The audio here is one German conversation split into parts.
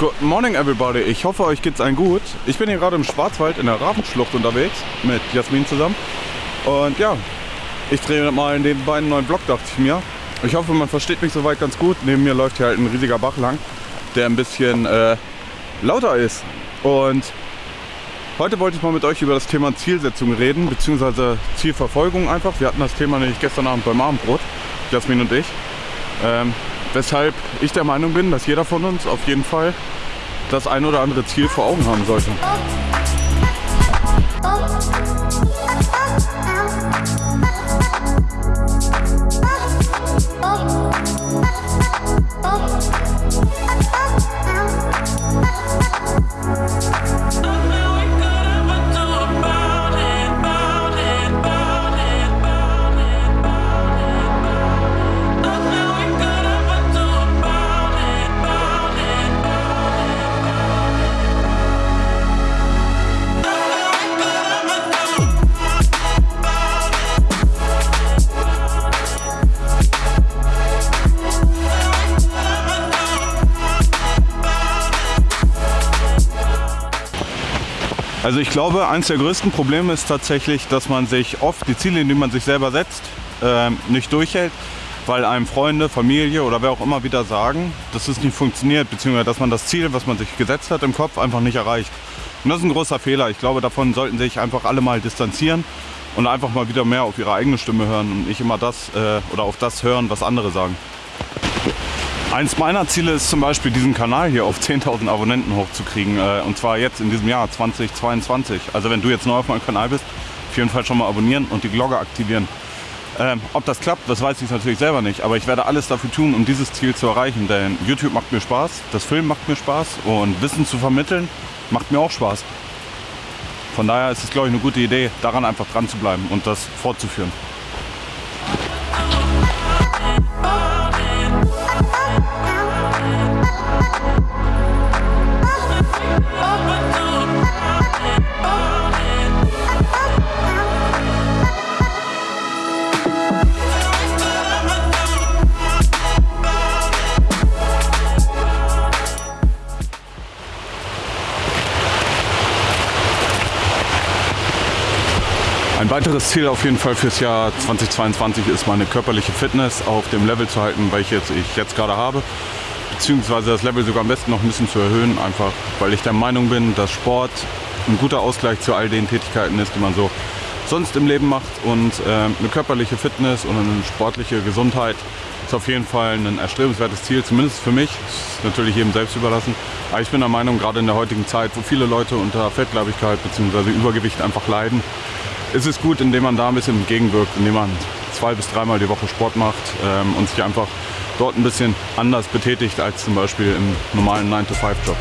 Good morning everybody, ich hoffe euch geht's allen gut. Ich bin hier gerade im Schwarzwald in der Ravensschlucht unterwegs mit Jasmin zusammen. Und ja, ich drehe mal in den beiden neuen Vlog, dachte ich mir. Ich hoffe, man versteht mich soweit ganz gut. Neben mir läuft hier halt ein riesiger Bach lang, der ein bisschen äh, lauter ist. Und heute wollte ich mal mit euch über das Thema Zielsetzung reden, beziehungsweise Zielverfolgung einfach. Wir hatten das Thema nämlich gestern Abend beim Abendbrot, Jasmin und ich. Ähm, weshalb ich der Meinung bin, dass jeder von uns auf jeden Fall das ein oder andere Ziel vor Augen haben sollte. Also ich glaube, eines der größten Probleme ist tatsächlich, dass man sich oft die Ziele, die man sich selber setzt, äh, nicht durchhält, weil einem Freunde, Familie oder wer auch immer wieder sagen, dass es nicht funktioniert, beziehungsweise dass man das Ziel, was man sich gesetzt hat im Kopf, einfach nicht erreicht. Und das ist ein großer Fehler. Ich glaube, davon sollten sich einfach alle mal distanzieren und einfach mal wieder mehr auf ihre eigene Stimme hören und nicht immer das äh, oder auf das hören, was andere sagen. Eins meiner Ziele ist zum Beispiel, diesen Kanal hier auf 10.000 Abonnenten hochzukriegen. Äh, und zwar jetzt in diesem Jahr 2022. Also wenn du jetzt neu auf meinem Kanal bist, auf jeden Fall schon mal abonnieren und die Glocke aktivieren. Ähm, ob das klappt, das weiß ich natürlich selber nicht. Aber ich werde alles dafür tun, um dieses Ziel zu erreichen. Denn YouTube macht mir Spaß, das Film macht mir Spaß und Wissen zu vermitteln macht mir auch Spaß. Von daher ist es, glaube ich, eine gute Idee, daran einfach dran zu bleiben und das fortzuführen. Ein weiteres Ziel auf jeden Fall fürs Jahr 2022 ist meine körperliche Fitness auf dem Level zu halten, welches ich jetzt gerade habe. Beziehungsweise das Level sogar am besten noch ein bisschen zu erhöhen, einfach weil ich der Meinung bin, dass Sport ein guter Ausgleich zu all den Tätigkeiten ist, die man so sonst im Leben macht. Und äh, eine körperliche Fitness und eine sportliche Gesundheit ist auf jeden Fall ein erstrebenswertes Ziel, zumindest für mich. Ist natürlich jedem selbst überlassen. Aber ich bin der Meinung, gerade in der heutigen Zeit, wo viele Leute unter Fettleibigkeit bzw. Übergewicht einfach leiden, ist es gut, indem man da ein bisschen entgegenwirkt, indem man zwei bis dreimal die Woche Sport macht ähm, und sich einfach dort ein bisschen anders betätigt als zum Beispiel im normalen 9-to-5-Job.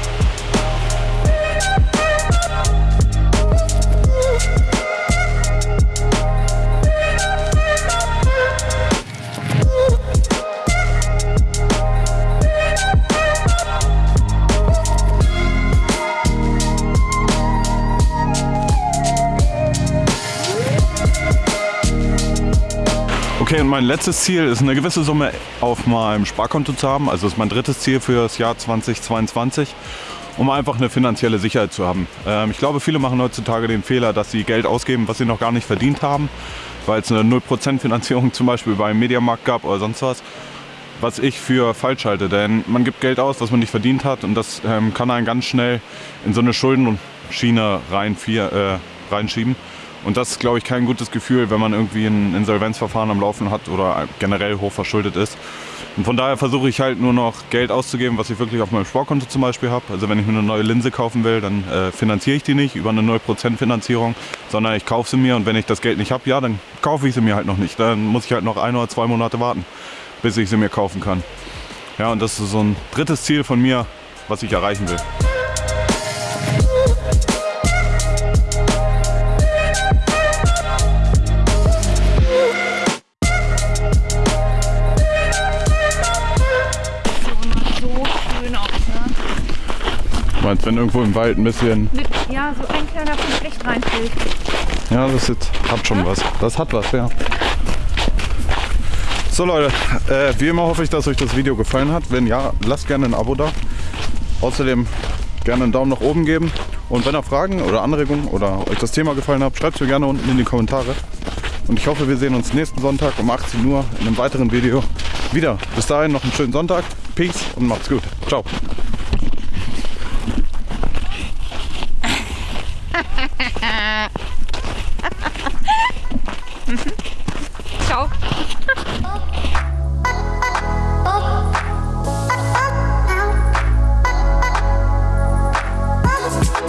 Okay, und mein letztes Ziel ist eine gewisse Summe auf meinem Sparkonto zu haben. Also das ist mein drittes Ziel für das Jahr 2022, um einfach eine finanzielle Sicherheit zu haben. Ähm, ich glaube, viele machen heutzutage den Fehler, dass sie Geld ausgeben, was sie noch gar nicht verdient haben, weil es eine 0% Finanzierung zum Beispiel beim Mediamarkt gab oder sonst was. Was ich für falsch halte, denn man gibt Geld aus, was man nicht verdient hat und das ähm, kann einen ganz schnell in so eine Schuldenschiene rein, vier, äh, reinschieben. Und das ist, glaube ich, kein gutes Gefühl, wenn man irgendwie ein Insolvenzverfahren am Laufen hat oder generell hoch verschuldet ist. Und von daher versuche ich halt nur noch Geld auszugeben, was ich wirklich auf meinem Sportkonto zum Beispiel habe. Also wenn ich mir eine neue Linse kaufen will, dann äh, finanziere ich die nicht über eine 0% Finanzierung, sondern ich kaufe sie mir und wenn ich das Geld nicht habe, ja, dann kaufe ich sie mir halt noch nicht. Dann muss ich halt noch ein oder zwei Monate warten, bis ich sie mir kaufen kann. Ja, und das ist so ein drittes Ziel von mir, was ich erreichen will. Wenn irgendwo im Wald ein bisschen... Ja, so ein kleiner Punkt Licht reinfällt. Ja, das jetzt, hat schon ja? was. Das hat was, ja. So Leute, äh, wie immer hoffe ich, dass euch das Video gefallen hat. Wenn ja, lasst gerne ein Abo da. Außerdem gerne einen Daumen nach oben geben. Und wenn ihr Fragen oder Anregungen oder euch das Thema gefallen hat, schreibt es mir gerne unten in die Kommentare. Und ich hoffe, wir sehen uns nächsten Sonntag um 18 Uhr in einem weiteren Video wieder. Bis dahin noch einen schönen Sonntag. Peace und macht's gut. Ciao. Ciao.